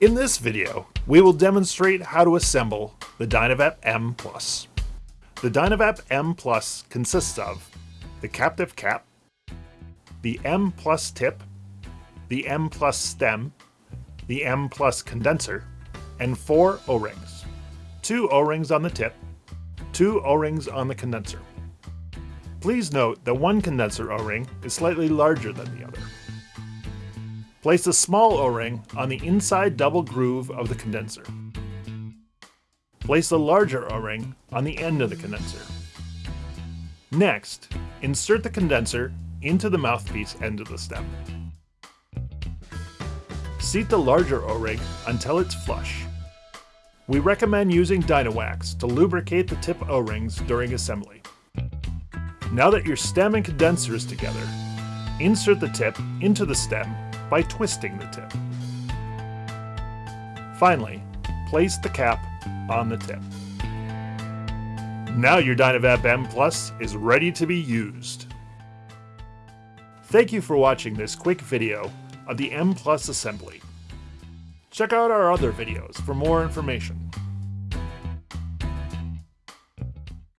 In this video, we will demonstrate how to assemble the Dynavap M+. The Dynavap M consists of the captive cap, the M Plus tip, the M Plus stem, the M Plus condenser, and four O-rings. Two O-rings on the tip, two O-rings on the condenser. Please note that one condenser O-ring is slightly larger than the other. Place a small O-ring on the inside double groove of the condenser. Place a larger O-ring on the end of the condenser. Next, insert the condenser into the mouthpiece end of the stem. Seat the larger O-ring until it's flush. We recommend using Dynawax to lubricate the tip O-rings during assembly. Now that your stem and condenser is together, insert the tip into the stem by twisting the tip. Finally, place the cap on the tip. Now your Dynavap M Plus is ready to be used. Thank you for watching this quick video of the M Plus assembly. Check out our other videos for more information.